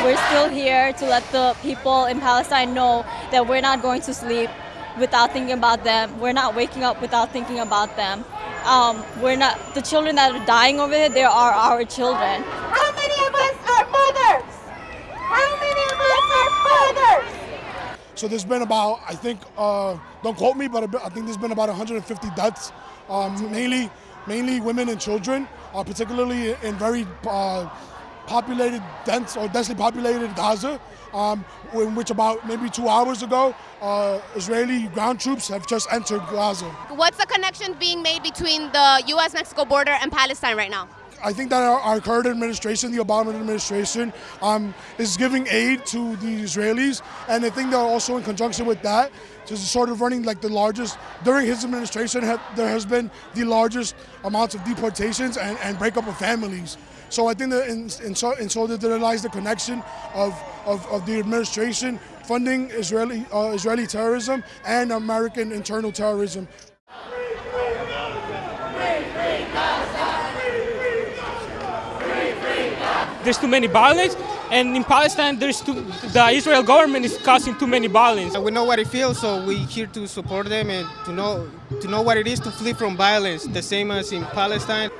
still here to let the people in Palestine know that we're not going to sleep without thinking about them. We're not waking up without thinking about them. Um, we're not the children that are dying over there. They are our children. How many of us are mothers? How many of us are fathers? So there's been about, I think, uh, don't quote me, but I think there's been about 150 deaths, um, mainly, mainly women and children, uh, particularly in very uh, populated, dense or densely populated Gaza, um, in which about maybe two hours ago, uh, Israeli ground troops have just entered Gaza. What's the connection being made between the U.S.-Mexico border and Palestine right now? I think that our, our, current administration, the Obama administration, um, is giving aid to the Israelis, and I think that also in conjunction with that, just sort of running like the largest during his administration. there has been the largest amounts of deportations and, and breakup of families. So I think that in, in, so, in so that there lies the connection of, of, of the administration funding Israeli uh, Israeli terrorism and American internal terrorism. There's too many violence, and in Palestine, there's too, the Israel government is causing too many violence. We know what it feels, so we're here to support them and to know to know what it is to flee from violence, the same as in Palestine.